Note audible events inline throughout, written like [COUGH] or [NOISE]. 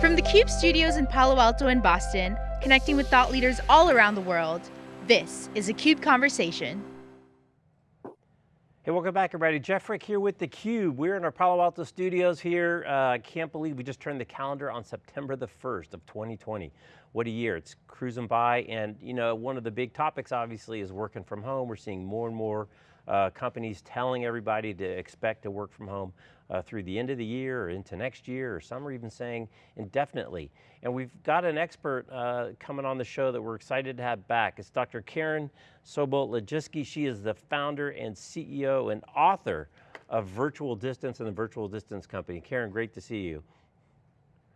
From the CUBE studios in Palo Alto and Boston, connecting with thought leaders all around the world, this is a CUBE Conversation. Hey, welcome back everybody. Jeff Frick here with theCUBE. We're in our Palo Alto studios here. I uh, can't believe we just turned the calendar on September the 1st of 2020. What a year, it's cruising by and you know, one of the big topics obviously is working from home. We're seeing more and more uh, companies telling everybody to expect to work from home uh, through the end of the year or into next year, or some are even saying indefinitely. And we've got an expert uh, coming on the show that we're excited to have back. It's Dr. Karen Sobel Lojeski. She is the founder and CEO and author of Virtual Distance and the Virtual Distance Company. Karen, great to see you.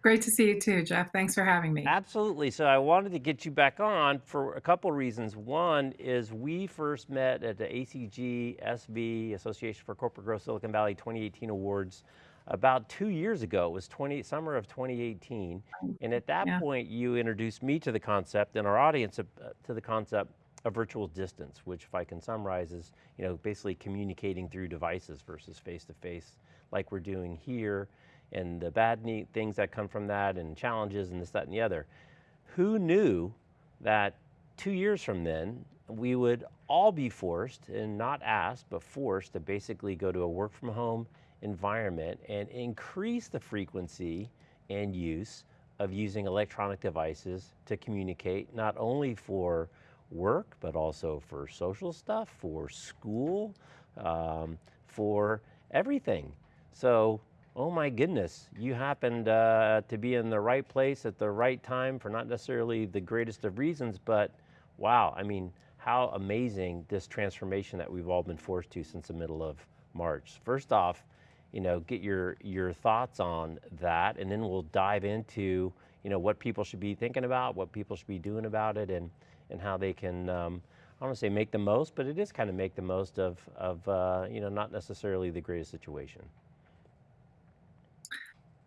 Great to see you too, Jeff. Thanks for having me. Absolutely. So I wanted to get you back on for a couple reasons. One is we first met at the ACG SV, Association for Corporate Growth Silicon Valley 2018 Awards about two years ago. It was 20, summer of 2018. And at that yeah. point, you introduced me to the concept and our audience uh, to the concept of virtual distance, which if I can summarize is, you know, basically communicating through devices versus face-to-face -face, like we're doing here and the bad things that come from that and challenges and this, that, and the other. Who knew that two years from then, we would all be forced, and not asked, but forced to basically go to a work from home environment and increase the frequency and use of using electronic devices to communicate, not only for work, but also for social stuff, for school, um, for everything. So oh my goodness, you happened uh, to be in the right place at the right time for not necessarily the greatest of reasons, but wow, I mean, how amazing this transformation that we've all been forced to since the middle of March. First off, you know, get your, your thoughts on that and then we'll dive into, you know, what people should be thinking about, what people should be doing about it and, and how they can, um, I don't want to say make the most, but it is kind of make the most of, of uh, you know, not necessarily the greatest situation.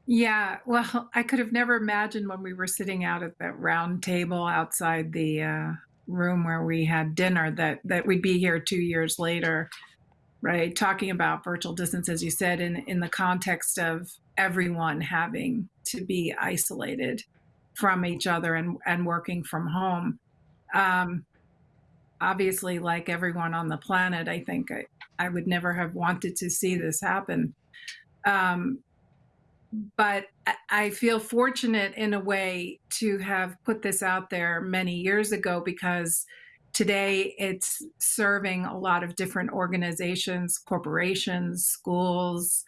Yeah, [LAUGHS] well, I could have never imagined when we were sitting out at that round table outside the uh, room where we had dinner that that we'd be here two years later, right? Talking about virtual distance, as you said, in in the context of everyone having to be isolated from each other and and working from home. Um, obviously, like everyone on the planet, I think I, I would never have wanted to see this happen. Um, but I feel fortunate in a way to have put this out there many years ago because today it's serving a lot of different organizations, corporations, schools,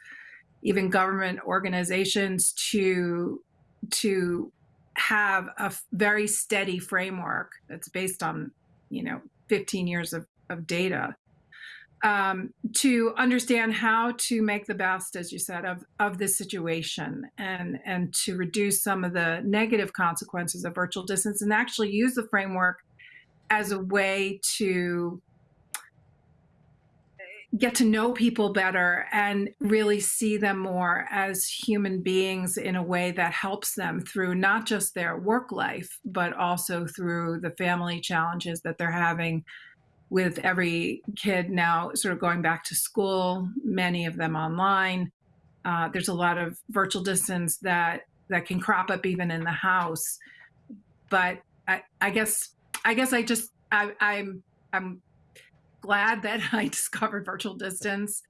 even government organizations to to have a very steady framework that's based on, you know, 15 years of, of data um, to understand how to make the best, as you said, of, of this situation and, and to reduce some of the negative consequences of virtual distance and actually use the framework as a way to get to know people better and really see them more as human beings in a way that helps them through not just their work life, but also through the family challenges that they're having with every kid now sort of going back to school, many of them online. Uh, there's a lot of virtual distance that that can crop up even in the house. But I, I guess I guess I just I, I'm I'm glad that [LAUGHS] I discovered virtual distance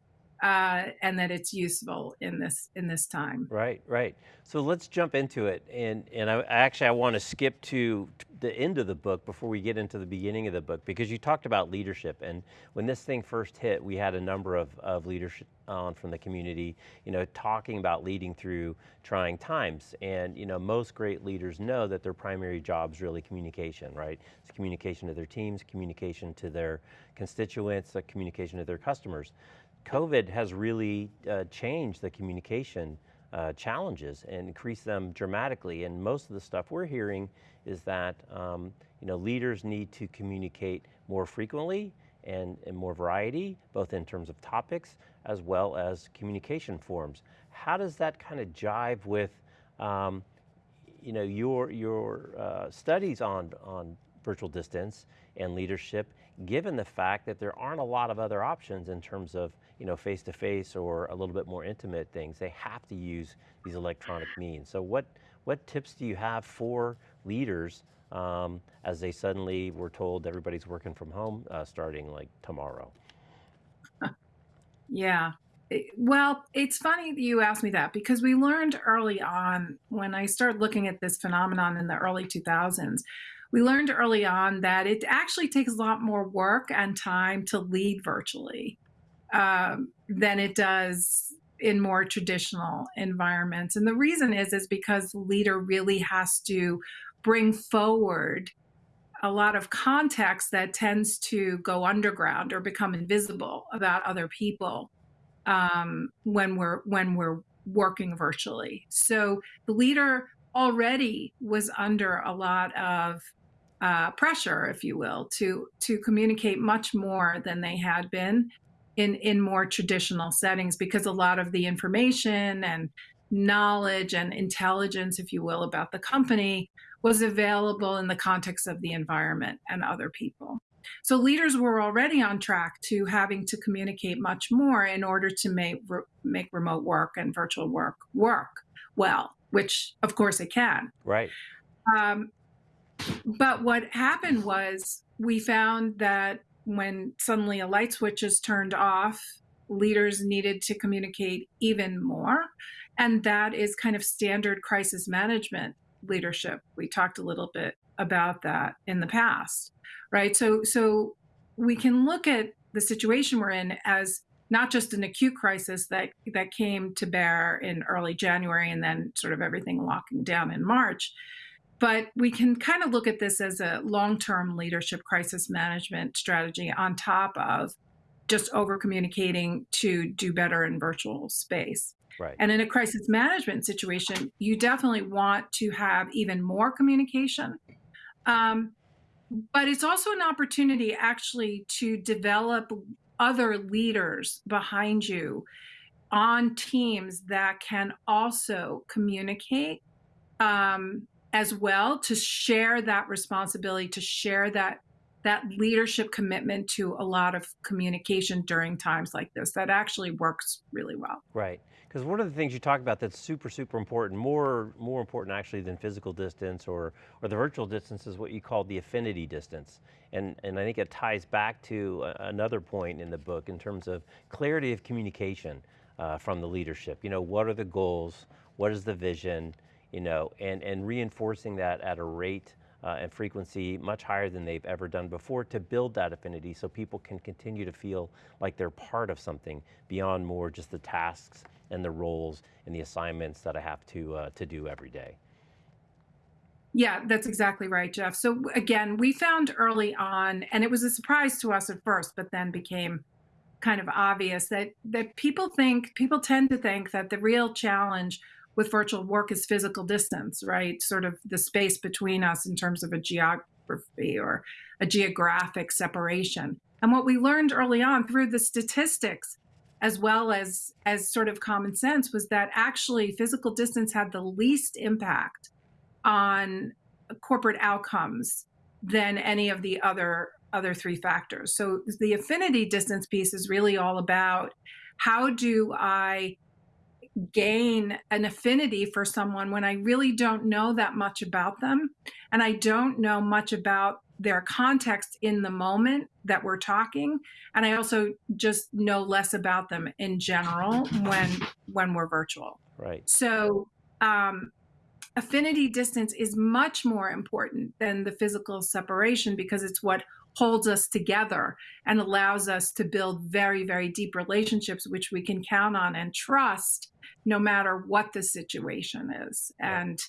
uh, and that it's useful in this in this time. Right, right. So let's jump into it, and and I actually I want to skip to the end of the book before we get into the beginning of the book because you talked about leadership, and when this thing first hit, we had a number of of leadership on from the community, you know, talking about leading through trying times, and you know most great leaders know that their primary job is really communication, right? It's communication to their teams, communication to their constituents, communication to their customers. COVID has really uh, changed the communication uh, challenges and increased them dramatically. And most of the stuff we're hearing is that um, you know leaders need to communicate more frequently and, and, more variety, both in terms of topics as well as communication forms. How does that kind of jive with um, you know your your uh, studies on on virtual distance and leadership, given the fact that there aren't a lot of other options in terms of you know, face to face or a little bit more intimate things, they have to use these electronic means. So what, what tips do you have for leaders um, as they suddenly were told everybody's working from home uh, starting like tomorrow? [LAUGHS] Yeah. Well, it's funny that you asked me that because we learned early on when I started looking at this phenomenon in the early 2000s. We learned early on that it actually takes a lot more work and time to lead virtually um, than it does in more traditional environments. And the reason is is because the leader really has to bring forward a lot of context that tends to go underground or become invisible about other people um, when we're when we're working virtually. So the leader already was under a lot of uh, pressure, if you will, to to communicate much more than they had been in in more traditional settings because a lot of the information and knowledge and intelligence, if you will, about the company was available in the context of the environment and other people. So leaders were already on track to having to communicate much more in order to make re- make remote work and virtual work work well, which of course it can. Right. Um, but what happened was we found that when suddenly a light switch is turned off, leaders needed to communicate even more. And that is kind of standard crisis management leadership. We talked a little bit about that in the past, right? So, so we can look at the situation we're in as not just an acute crisis that that came to bear in early January and then sort of everything locking down in March, but we can kind of look at this as a long-term leadership crisis management strategy on top of just over communicating to do better in virtual space. Right. And in a crisis management situation, you definitely want to have even more communication. Um, but it's also an opportunity actually to develop other leaders behind you on teams that can also communicate um, as well to share that responsibility to share that that leadership commitment to a lot of communication during times like this that actually works really well Right. Because one of the things you talk about that's super, super important, more, more important actually than physical distance or, or the virtual distance is what you call the affinity distance. And, and I think it ties back to another point in the book in terms of clarity of communication uh, from the leadership. You know, what are the goals? What is the vision? You know, and, and reinforcing that at a rate uh, and frequency much higher than they've ever done before to build that affinity so people can continue to feel like they're part of something beyond more just the tasks and the roles and the assignments that I have to, uh, to do every day. Yeah, that's exactly right, Jeff. So again, we found early on, and it was a surprise to us at first, but then became kind of obvious that that people think people tend to think that the real challenge with virtual work is physical distance, right? Sort of the space between us in terms of a geography or a geographic separation. And what we learned early on through the statistics as well as as sort of common sense was that actually physical distance had the least impact on corporate outcomes than any of the other other three factors. So the affinity distance piece is really all about how do I gain an affinity for someone when I really don't know that much about them and I don't know much about their context in the moment that we're talking and I also just know less about them in general when when we're virtual. Right. So um, affinity distance is much more important than the physical separation because it's what holds us together and allows us to build very, very deep relationships, which we can count on and trust no matter what the situation is. Yeah. And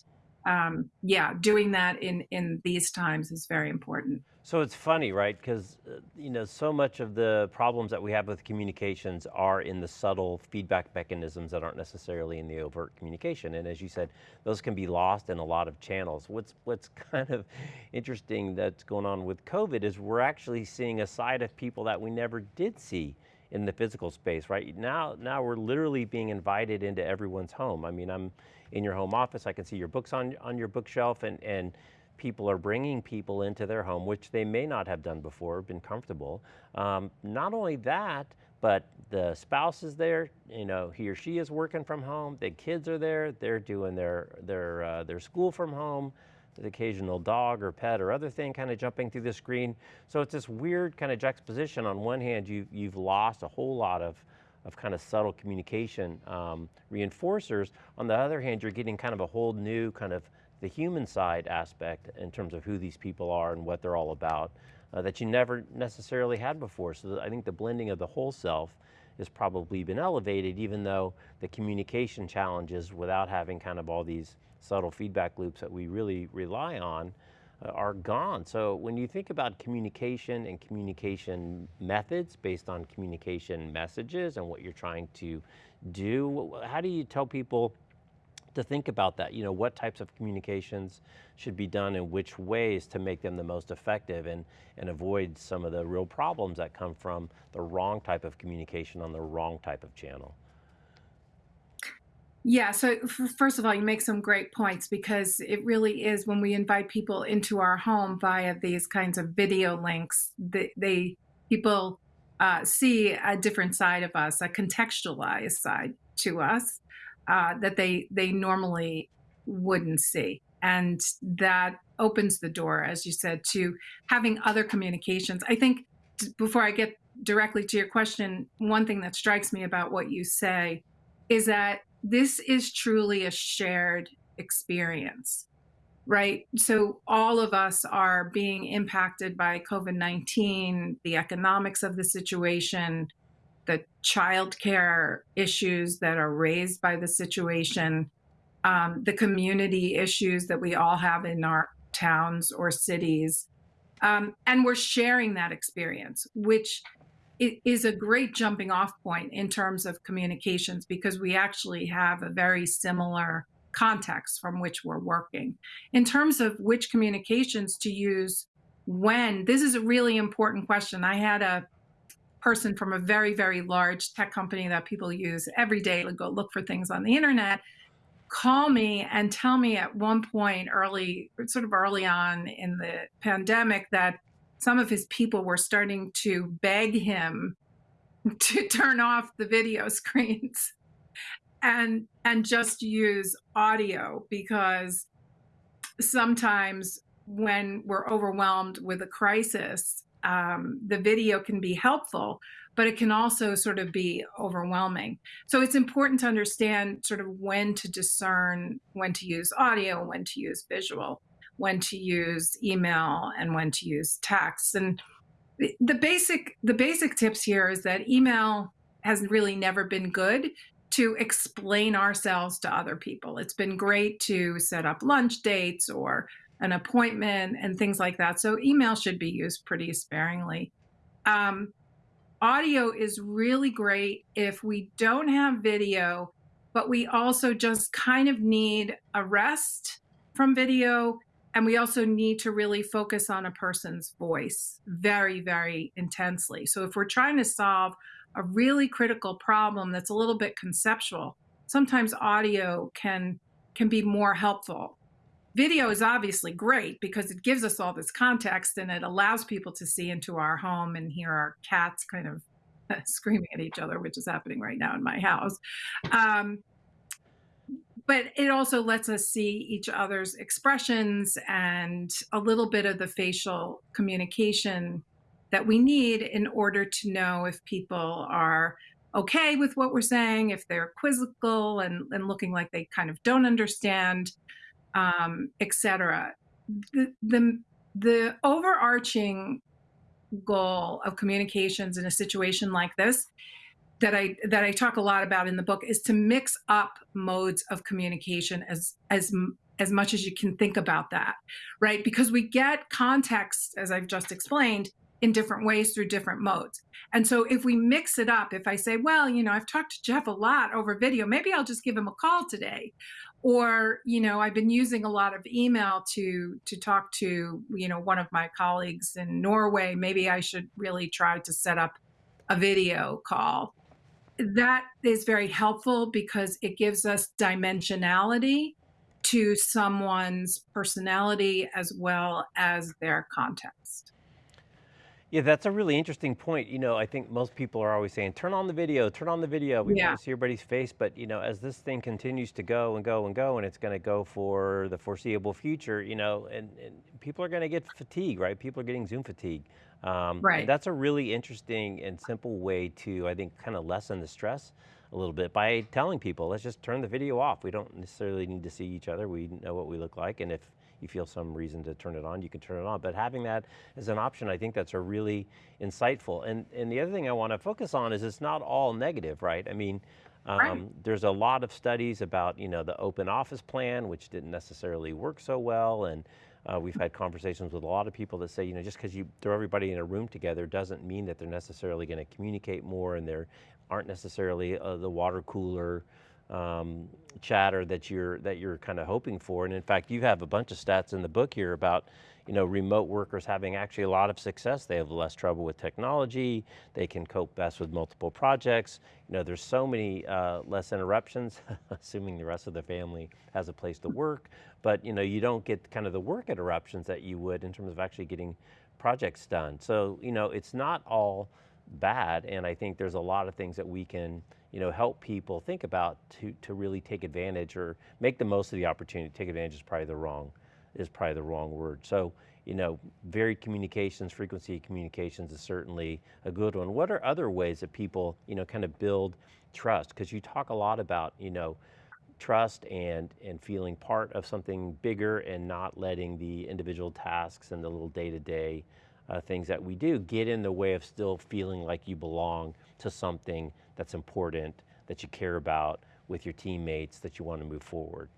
um, yeah, doing that in, in these times is very important. So it's funny, right? Because uh, you know, so much of the problems that we have with communications are in the subtle feedback mechanisms that aren't necessarily in the overt communication. And as you said, those can be lost in a lot of channels. What's what's [LAUGHS] kind of interesting that's going on with COVID is we're actually seeing a side of people that we never did see in the physical space, right? Now, now we're literally being invited into everyone's home. I mean, I'm in your home office. I can see your books on on your bookshelf, and and people are bringing people into their home, which they may not have done before, been comfortable. Um, not only that, but the spouse is there, you know, he or she is working from home, the kids are there, they're doing their, their, uh, their school from home, the occasional dog or pet or other thing kind of jumping through the screen. So it's this weird kind of juxtaposition. On one hand, you, you've lost a whole lot of, of kind of subtle communication um, reinforcers. On the other hand, you're getting kind of a whole new kind of the human side aspect in terms of who these people are and what they're all about uh, that you never necessarily had before. So I think the blending of the whole self has probably been elevated even though the communication challenges without having kind of all these subtle feedback loops that we really rely on Uh, are gone. So when you think about communication and communication methods based on communication messages and what you're trying to do, how do you tell people to think about that. You know, what types of communications should be done in which ways to make them the most effective and, and avoid some of the real problems that come from the wrong type of communication on the wrong type of channel. Yeah, so first of all, you make some great points because it really is when we invite people into our home via these kinds of video links, they, they people uh, see a different side of us, a contextualized side to us uh, that they they normally wouldn't see. And that opens the door as you said to having other communications. I think before i get directly to your question one thing that strikes me about what you say is that this is truly a shared experience right so all of us are being impacted by covid-19 the economics of the situation the childcare issues that are raised by the situation, um, the community issues that we all have in our towns or cities. Um, and we're sharing that experience, which is a great jumping off point in terms of communications because we actually have a very similar context from which we're working. In terms of which communications to use when, this is a really important question. I had a person from a very, very large tech company that people use every day to go look for things on the internet call me and tell me at one point early, sort of early on in the pandemic, that some of his people were starting to beg him [LAUGHS] to turn off the video [LAUGHS] screens and and just use audio because sometimes when we're overwhelmed with a crisis um, the video can be helpful, but it can also sort of be overwhelming. So it's important to understand sort of when to discern when to use audio, when to use visual, when to use email, and when to use text. And the basic the basic tips here is that email has really never been good to explain ourselves to other people. It's been great to set up lunch dates or an appointment and things like that. So email should be used pretty sparingly. Um, audio is really great if we don't have video, but we also just kind of need a rest from video. And we also need to really focus on a person's voice very, very intensely. So if we're trying to solve a really critical problem that's a little bit conceptual, sometimes audio can can be more helpful video is obviously great because it gives us all this context and it allows people to see into our home and hear our cats kind of [LAUGHS] screaming at each other, which is happening right now in my house. Um, but it also lets us see each other's expressions and a little bit of the facial communication that we need in order to know if people are okay with what we're saying, if they're quizzical and, and looking like they kind of don't understand um, etc. The, the, the overarching goal of communications in a situation like this that I that I talk a lot about in the book is to mix up modes of communication as as as much as you can think about that, right? Because we get context, as I've just explained, in different ways through different modes. And so if we mix it up, if I say, well, you know, I've talked to Jeff a lot over video, maybe I'll just give him a call today or you know i've been using a lot of email to to talk to you know one of my colleagues in norway maybe i should really try to set up a video call that is very helpful because it gives us dimensionality to someone's personality as well as their context Yeah, that's a really interesting point. You know, I think most people are always saying, turn on the video, turn on the video. We Yeah. want to see everybody's face. But, you know, as this thing continues to go and go and go, and it's going to go for the foreseeable future, you know, and, and people are going to get fatigue, right? People are getting Zoom fatigue. Um, Right. that's a really interesting and simple way to, I think, kind of lessen the stress a little bit by telling people, let's just turn the video off. We don't necessarily need to see each other. We know what we look like. And if you feel some reason to turn it on, you can turn it on. But having that as an option, I think that's a really insightful. And, and the other thing I want to focus on is it's not all negative, right? I mean, Right. um, there's a lot of studies about, you know, the open office plan, which didn't necessarily work so well. And uh, we've had conversations with a lot of people that say, you know, just because you throw everybody in a room together doesn't mean that they're necessarily going to communicate more and there aren't necessarily uh, the water cooler um, chatter that you're that you're kind of hoping for. And in fact, you have a bunch of stats in the book here about, you know, remote workers having actually a lot of success. They have less trouble with technology. They can cope best with multiple projects. You know, there's so many uh, less interruptions, [LAUGHS] assuming the rest of the family has a place to work. But you know, you don't get kind of the work interruptions that you would in terms of actually getting projects done. So you know, it's not all bad, and I think there's a lot of things that we can, you know, help people think about to to really take advantage or make the most of the opportunity. Take advantage is probably the wrong is probably the wrong word. So you know, varied communications, frequency communications is certainly a good one. What are other ways that people, you know, kind of build trust? Because you talk a lot about, you know, trust and and feeling part of something bigger and not letting the individual tasks and the little day-to-day uh, things that we do get in the way of still feeling like you belong to something that's important that you care about with your teammates that you want to move forward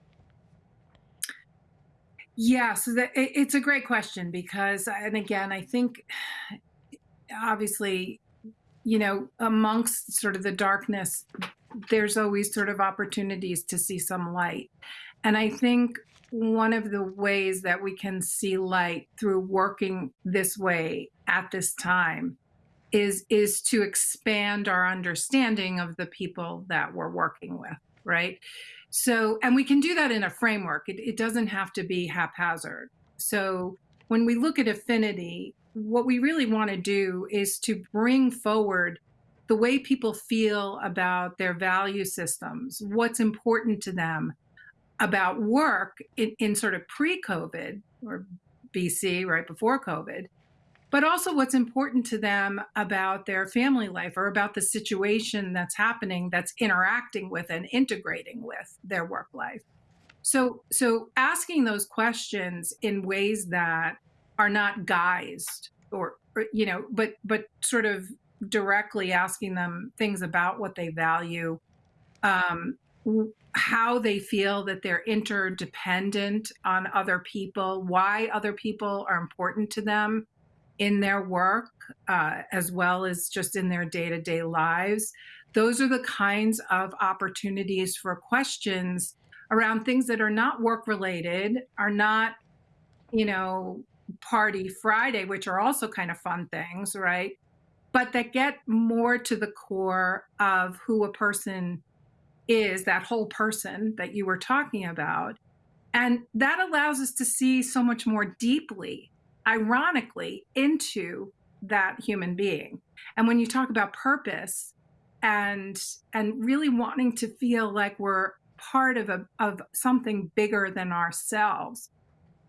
Yeah, so it, it's a great question because, and again, I think obviously, you know, amongst sort of the darkness, there's always sort of opportunities to see some light. And I think one of the ways that we can see light through working this way at this time is is to expand our understanding of the people that we're working with, right? So, and we can do that in a framework. It, it doesn't have to be haphazard. So, when we look at affinity, what we really want to do is to bring forward the way people feel about their value systems, what's important to them about work in, in sort of pre COVID or BC, right before COVID, but also what's important to them about their family life or about the situation that's happening that's interacting with and integrating with their work life. So so asking those questions in ways that are not guised or, or you know, but but sort of directly asking them things about what they value, um, how they feel that they're interdependent on other people, why other people are important to them in their work, uh, as well as just in their day to day lives. Those are the kinds of opportunities for questions around things that are not work related, are not, you know, party Friday, which are also kind of fun things, right? But that get more to the core of who a person is, that whole person that you were talking about. And that allows us to see so much more deeply, ironically, into that human being. And when you talk about purpose and and really wanting to feel like we're part of a of something bigger than ourselves,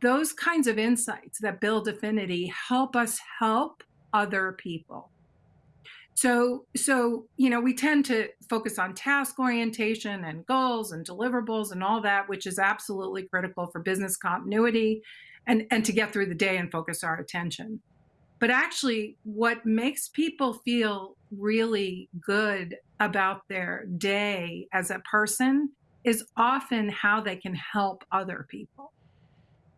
those kinds of insights that build affinity help us help other people. So, so you know, we tend to focus on task orientation and goals and deliverables and all that, which is absolutely critical for business continuity and and to get through the day and focus our attention. But actually, what makes people feel really good about their day as a person is often how they can help other people.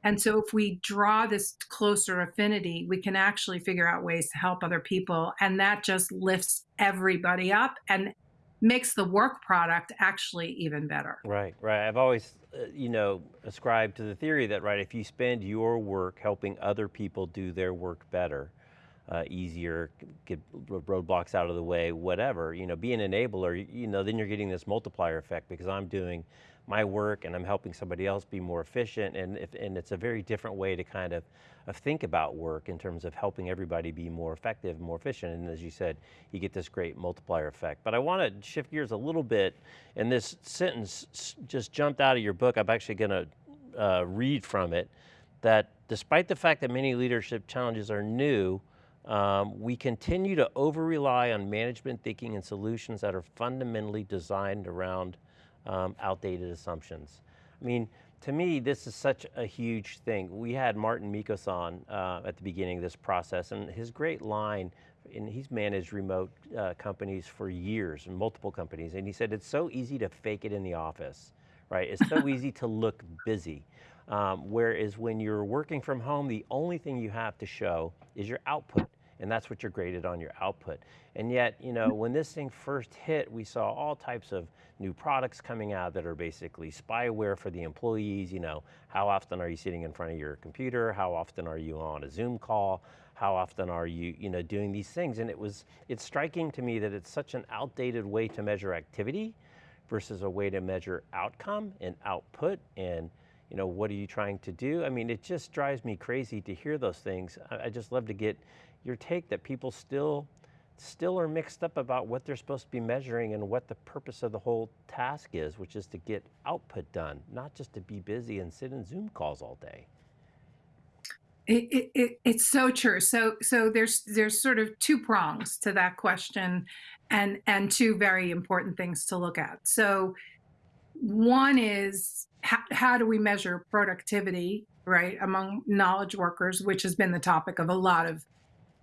And so, if we draw this closer affinity, we can actually figure out ways to help other people. And that just lifts everybody up and makes the work product actually even better. Right, right. I've always, uh, you know, ascribed to the theory that, right, if you spend your work helping other people do their work better, uh, easier, get roadblocks out of the way, whatever, you know, be an enabler, you know, then you're getting this multiplier effect because I'm doing my work and I'm helping somebody else be more efficient. And, if, and it's a very different way to kind of, of think about work in terms of helping everybody be more effective, more efficient, and as you said, you get this great multiplier effect. But I want to shift gears a little bit, and this sentence just jumped out of your book, I'm actually going to uh, read from it, that despite the fact that many leadership challenges are new, um, we continue to over-rely on management thinking and solutions that are fundamentally designed around um, outdated assumptions. I mean, to me, this is such a huge thing. We had Marten Mickos on uh, at the beginning of this process, and his great line, and he's managed remote uh, companies for years, multiple companies, and he said, it's so easy to fake it in the office, right? It's so easy to look busy. Um, whereas when you're working from home, the only thing you have to show is your output and that's what you're graded on your output. And yet, you know, when this thing first hit, we saw all types of new products coming out that are basically spyware for the employees, you know, how often are you sitting in front of your computer? How often are you on a Zoom call? How often are you, you know, doing these things? And it was, it's striking to me that it's such an outdated way to measure activity versus a way to measure outcome and output and you know, what are you trying to do? I mean, it just drives me crazy to hear those things. I, I just love to get your take that people still still are mixed up about what they're supposed to be measuring and what the purpose of the whole task is, which is to get output done, not just to be busy and sit in Zoom calls all day. It, it, it, it's so true. So so there's there's sort of two prongs to that question, and and two very important things to look at. So one is how, how do we measure productivity, right, among knowledge workers, which has been the topic of a lot of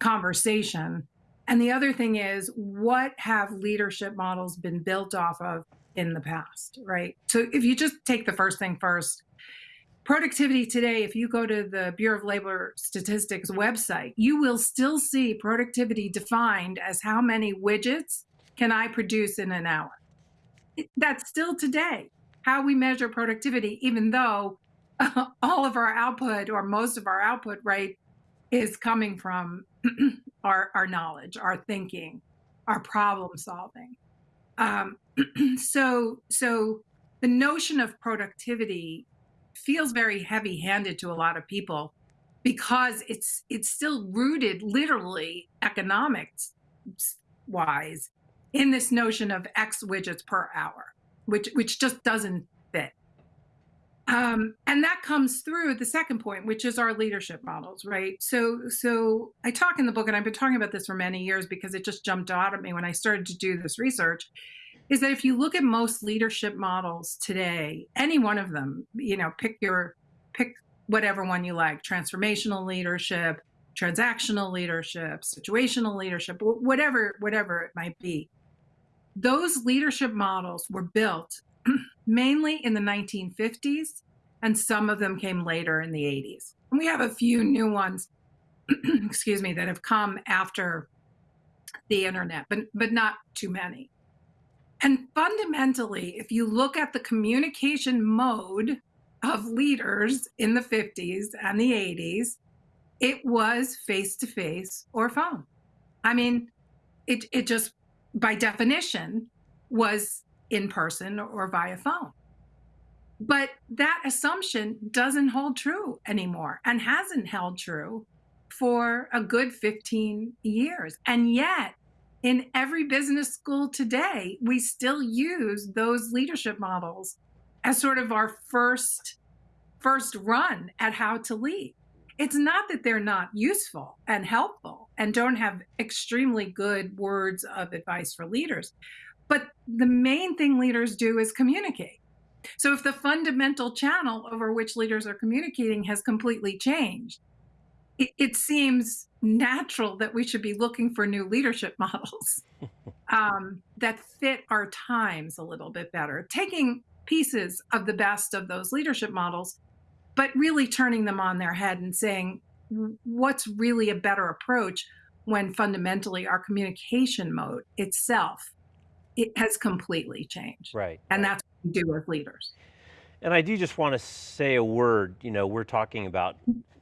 conversation. And the other thing is, what have leadership models been built off of in the past, right? So if you just take the first thing first, productivity today, if you go to the Bureau of Labor Statistics website, you will still see productivity defined as how many widgets can I produce in an hour. That's still today how we measure productivity, even though [LAUGHS] all of our output or most of our output, right, is coming from [CLEARS THROAT] our, our knowledge, our thinking, our problem solving. Um, [CLEARS THROAT] so, so the notion of productivity feels very heavy handed to a lot of people because it's it's still rooted literally economics wise in this notion of x widgets per hour which which just doesn't um, and that comes through the second point, which is our leadership models, right? So, so I talk in the book, and I've been talking about this for many years because it just jumped out at me when I started to do this research. Is that if you look at most leadership models today, any one of them, you know, pick your pick whatever one you like, transformational leadership, transactional leadership, situational leadership, whatever whatever it might be. Those leadership models were built mainly in the 1950s, and some of them came later in the 80s. And we have a few new ones, [CLEARS THROAT] excuse me, that have come after the internet, but, but not too many. And fundamentally, if you look at the communication mode of leaders in the 50s and the 80s, it was face to face or phone. I mean, it, it just by definition was in person or via phone. But that assumption doesn't hold true anymore and hasn't held true for a good 15 years. And yet, in every business school today, we still use those leadership models as sort of our first first run at how to lead. It's not that they're not useful and helpful and don't have extremely good words of advice for leaders, but the main thing leaders do is communicate. So if the fundamental channel over which leaders are communicating has completely changed, it, it seems natural that we should be looking for new leadership [LAUGHS] models um, that fit our times a little bit better, taking pieces of the best of those leadership models, but really turning them on their head and saying, what's really a better approach when fundamentally our communication mode itself it has completely changed. Right. And that's what we do as leaders. And I do just want to say a word, you know, we're talking about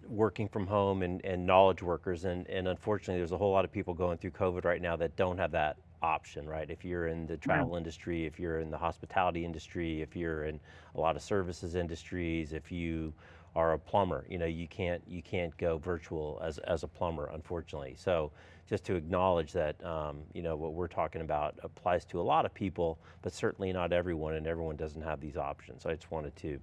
working from home and, and knowledge workers and, and unfortunately there's a whole lot of people going through COVID right now that don't have that option, right? If you're in the travel Right. industry, if you're in the hospitality industry, if you're in a lot of services industries, if you are a plumber, you know, you can't you can't go virtual as as a plumber, unfortunately. So just to acknowledge that, um, you know, what we're talking about applies to a lot of people, but certainly not everyone, and everyone doesn't have these options. So I just wanted to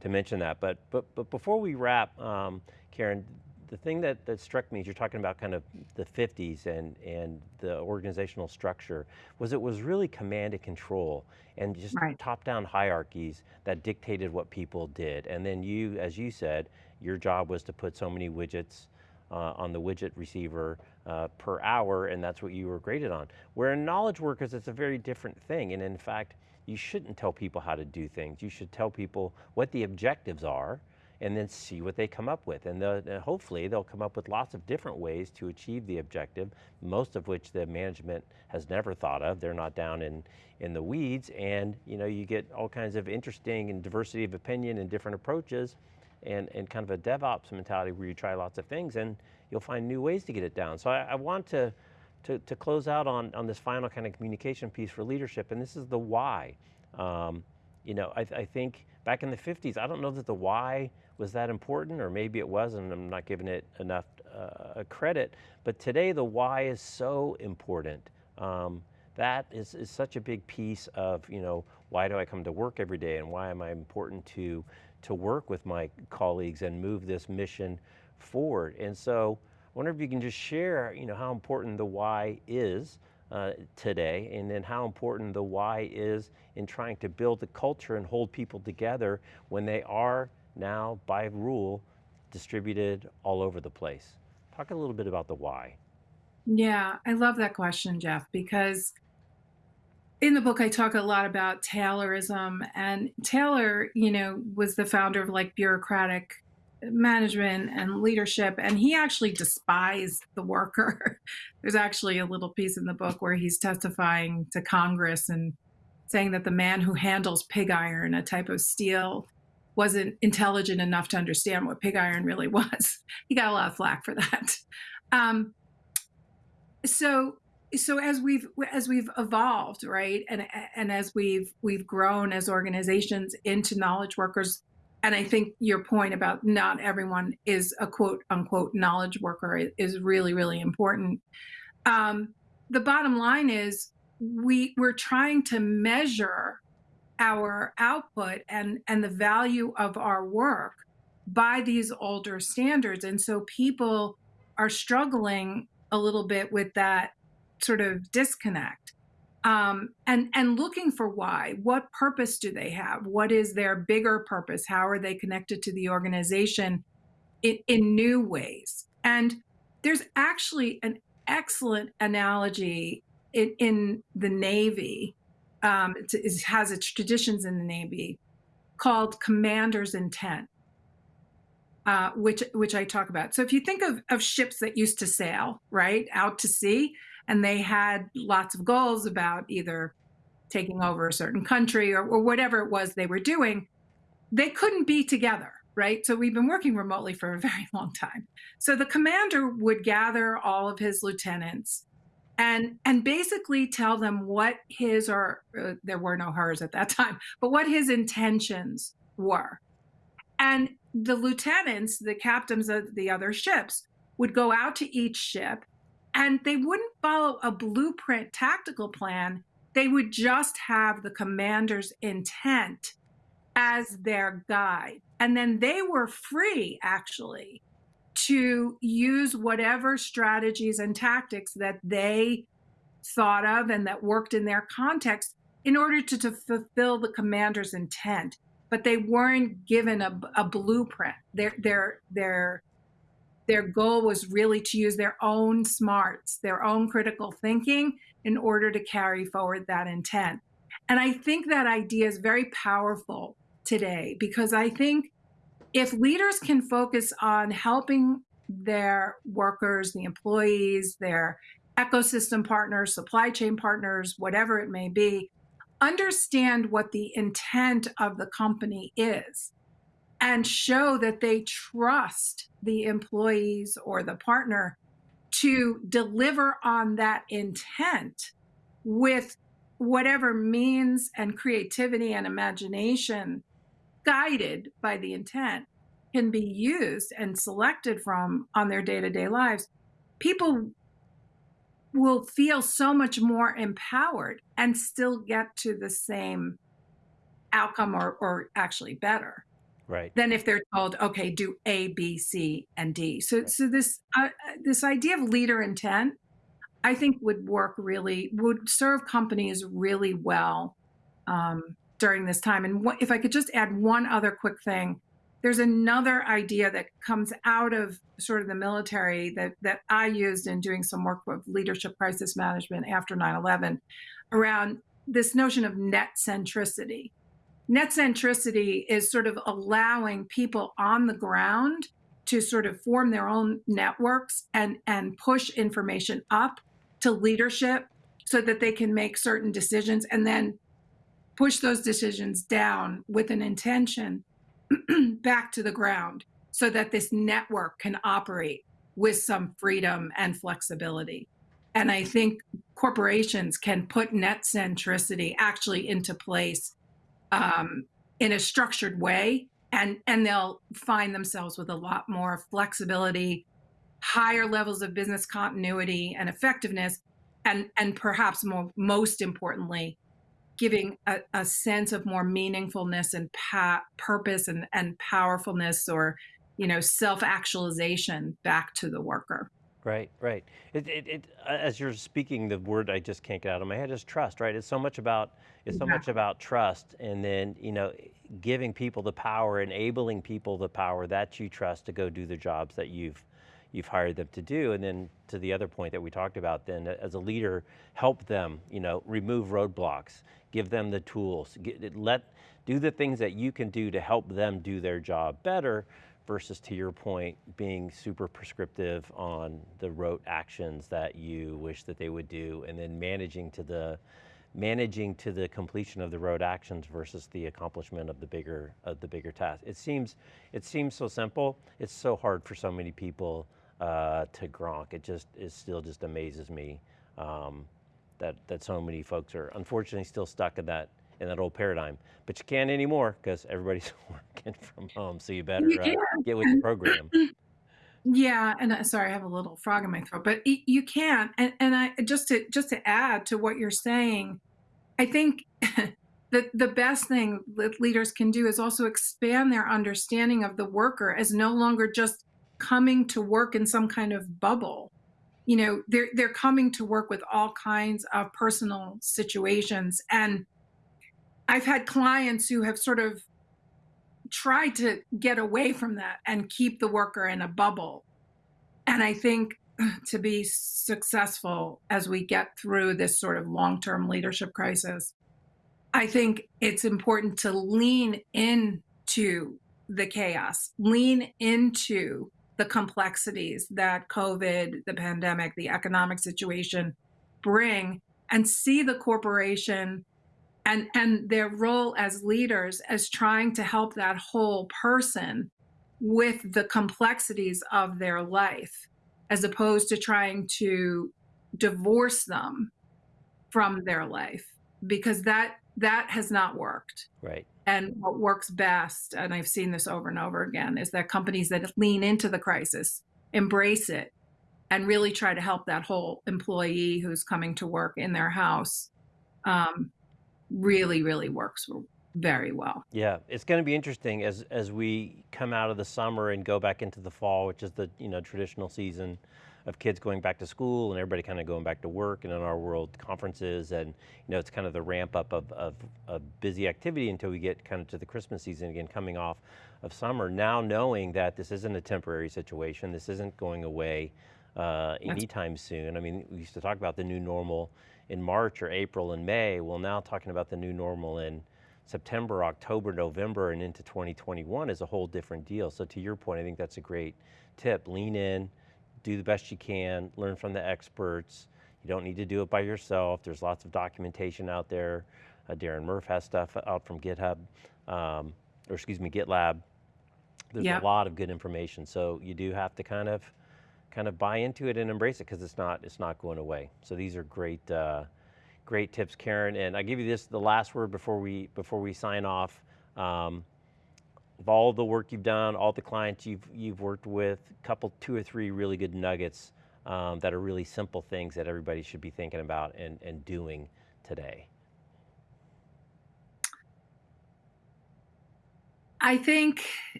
to mention that. But but but before we wrap, um, Karen, the thing that, that struck me is you're talking about kind of the 50s and, and the organizational structure was it was really command and control and just Right. top-down hierarchies that dictated what people did. And then you, as you said, your job was to put so many widgets uh, on the widget receiver uh, per hour, and that's what you were graded on. Where in knowledge workers, it's a very different thing. And in fact, you shouldn't tell people how to do things. You should tell people what the objectives are, and then see what they come up with. And uh, hopefully they'll come up with lots of different ways to achieve the objective, most of which the management has never thought of. They're not down in, in the weeds and you know, you get all kinds of interesting and diversity of opinion and different approaches and, and kind of a DevOps mentality where you try lots of things and you'll find new ways to get it down. So I, I want to, to, to close out on, on this final kind of communication piece for leadership, and this is the why. Um, you know, I, I think back in the 50s, I don't know that the why was that important, or maybe it was, and I'm not giving it enough uh, credit. But today, the why is so important. Um, that is, is such a big piece of, you know, why do I come to work every day, and why am I important to to work with my colleagues and move this mission forward. And so, I wonder if you can just share, you know, how important the why is uh, today, and then how important the why is in trying to build the culture and hold people together when they are now, by rule, distributed all over the place. Talk a little bit about the why. Yeah, I love that question, Jeff, because in the book I talk a lot about Taylorism and Taylor, you know, was the founder of like bureaucratic management and leadership and he actually despised the worker. [LAUGHS] There's actually a little piece in the book where he's testifying to Congress and saying that the man who handles pig iron, a type of steel, wasn't intelligent enough to understand what pig iron really [LAUGHS] was. He got a lot of flack for that. Um, so so as we've as we've evolved right and and as we've we've grown as organizations into knowledge workers and i think your point about not everyone is a quote unquote knowledge worker is really really important. Um, the bottom line is we we're trying to measure our output and and the value of our work by these older standards. And so people are struggling a little bit with that sort of disconnect um, and and looking for why. What purpose do they have? What is their bigger purpose? How are they connected to the organization in, in new ways? And there's actually an excellent analogy in, in the navy um, it, it has its traditions in the navy called commander's intent uh, which which I talk about. So if you think of, of ships that used to sail right out to sea, and they had lots of goals about either taking over a certain country or, or whatever it was they were doing, they couldn't be together, right? So we've been working remotely for a [LAUGHS] very long time. So the commander would gather all of his lieutenants and and basically tell them what his or uh, there were no hers at that time, but what his intentions were. And the lieutenants, the captains of the other ships, would go out to each ship and they wouldn't follow a blueprint tactical plan. They would just have the commander's intent as their guide. And then they were free, actually, to use whatever strategies and tactics that they thought of and that worked in their context in order to, to fulfill the commander's intent but they weren't given a, a blueprint. Their their their their goal was really to use their own smarts, their own critical thinking in order to carry forward that intent. And I think that idea is very powerful today because I think if leaders can focus on helping their workers, the employees, their ecosystem partners, supply chain partners, whatever it may be, understand what the intent of the company is and show that they trust the employees or the partner to deliver on that intent with whatever means and creativity and imagination guided by the intent can be used and selected from on their day-to-day lives. People will feel so much more empowered and still get to the same outcome or, or actually better Right. than if they're told okay do a b c and d so Right. so this uh, this idea of leader intent i think would work really would serve companies really well um, during this time and what, if i could just add one other quick thing there's another idea that comes out of sort of the military that that i used in doing some work with leadership crisis management after 9-11 around this notion of net centricity net centricity is sort of allowing people on the ground to sort of form their own networks and and push information up to leadership so that they can make certain decisions and then push those decisions down with an intention [CLEARS THROAT] back to the ground so that this network can operate with some freedom and flexibility. And i think corporations can put net centricity actually into place um, in a structured way and and they'll find themselves with a lot more flexibility higher levels of business continuity and effectiveness and and perhaps more most importantly giving a, a sense of more meaningfulness and pa- purpose and, and powerfulness or you know self-actualization back to the worker Right, right. It, it, it, as you're speaking, the word I just can't get out of my head is trust, right? It's so much about, it's so Yeah. much about trust and then, you know, giving people the power, enabling people the power that you trust to go do the jobs that you've, you've hired them to do. And then to the other point that we talked about then, as a leader, help them, you know, remove roadblocks, give them the tools, get, let, do the things that you can do to help them do their job better versus to your point, being super prescriptive on the rote actions that you wish that they would do, and then managing to the managing to the completion of the road actions versus the accomplishment of the bigger of the bigger task. It seems it seems so simple. It's so hard for so many people uh, to gronk. It just it still just amazes me um, that that so many folks are unfortunately still stuck in that in that old paradigm. But you can't anymore because everybody's [LAUGHS] working from home. So you better You uh, get with the program. Yeah, and uh, sorry, I have a little frog in my throat, but y- you can. And and I just to just to add to what you're saying, I think [LAUGHS] the the best thing that leaders can do is also expand their understanding of the worker as no longer just coming to work in some kind of bubble. You know, they're they're coming to work with all kinds of personal situations, and I've had clients who have sort of tried to get away from that and keep the worker in a bubble. And I think uh, to be successful as we get through this sort of long term leadership crisis, I think it's important to lean into the chaos, lean into the complexities that COVID, the pandemic, the economic situation bring, and see the corporation and and their role as leaders as trying to help that whole person with the complexities of their life as opposed to trying to divorce them from their life because that that has not worked Right. and what works best and i've seen this over and over again is that companies that lean into the crisis embrace it and really try to help that whole employee who's coming to work in their house um, really really works very well Yeah, it's going to be interesting as as we come out of the summer and go back into the fall, which is the you know traditional season of kids going back to school and everybody kind of going back to work and in our world conferences and you know it's kind of the ramp up of, of, of busy activity until we get kind of to the Christmas season again coming off of summer. Now knowing that this isn't a temporary situation, this isn't going away uh, anytime soon. I mean, we used to talk about the new normal in March or April and May. Well, now talking about the new normal in September, October, November, and into 2021 is a whole different deal. So to your point, I think that's a great tip. Lean in, do the best you can, learn from the experts. You don't need to do it by yourself. There's lots of documentation out there. Uh, Darren Murph has stuff out from GitHub, um, or excuse me, GitLab. There's Yep. a lot of good information. So you do have to kind of, kind of buy into it and embrace it because it's not, it's not going away. So these are great, uh, Great tips, Karen. And I give you this, the last word before we, before we sign off. Um, of all the work you've done, all the clients you've, you've worked with, a couple, two or three really good nuggets um, that are really simple things that everybody should be thinking about and, and doing today. I think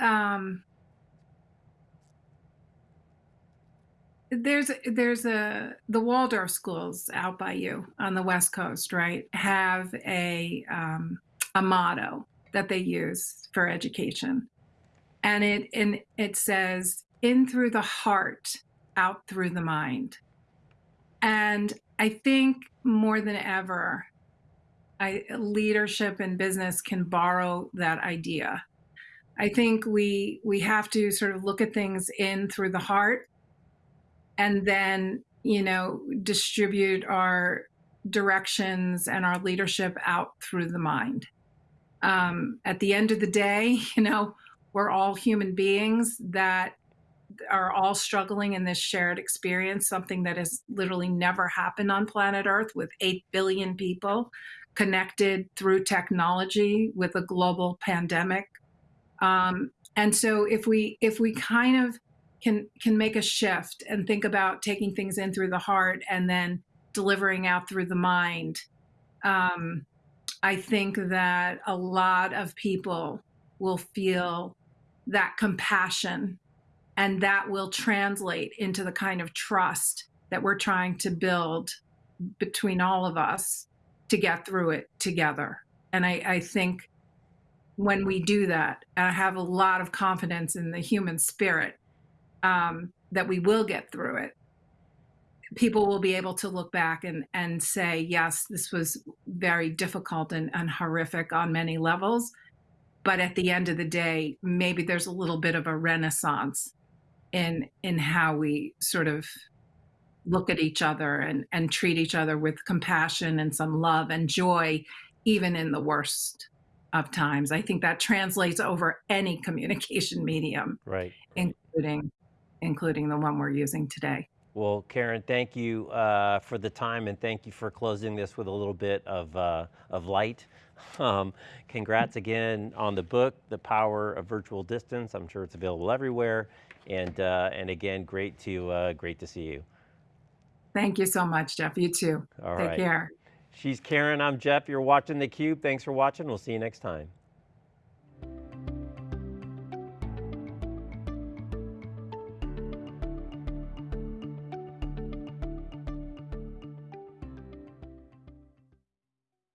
um, there's there's a the Waldorf schools out by you on the West Coast, right? Have a um, a motto that they use for education, and it and it says in through the heart, out through the mind. And I think more than ever, I, leadership and business can borrow that idea. I think we we have to sort of look at things in through the heart and then, you know, distribute our directions and our leadership out through the mind. Um, at the end of the day, [LAUGHS] you know, we're all human beings that are all struggling in this shared experience, something that has literally never happened on planet Earth with 8 billion people connected through technology with a global pandemic. Um, and so if we if we kind of can can make a shift and think about taking things in through the heart and then delivering out through the mind, um, I think that a lot of people will feel that compassion and that will translate into the kind of trust that we're trying to build between all of us to get through it together. And I, I think when we do that, I have a lot of confidence in the human spirit um, that we will get through it. People will be able to look back and, and say, yes, this was very difficult and, and horrific on many levels. But at the end of the day, maybe there's a little bit of a renaissance in in how we sort of look at each other and, and treat each other with compassion and some love and joy, even in the worst of times. I think that translates over any [LAUGHS] communication medium, Right. including including the one we're using today. Well, Karen, thank you uh, for the time and thank you for closing this with a little bit of, uh, of light. [LAUGHS] Um, congrats again on the book, The Power of Virtual Distance. I'm sure it's available everywhere. And, uh, and again, great to, uh, great to see you. Thank you so much, Jeff. You too. All Take right. care. She's Karen, I'm Jeff. You're watching theCUBE. Thanks for watching. We'll see you next time.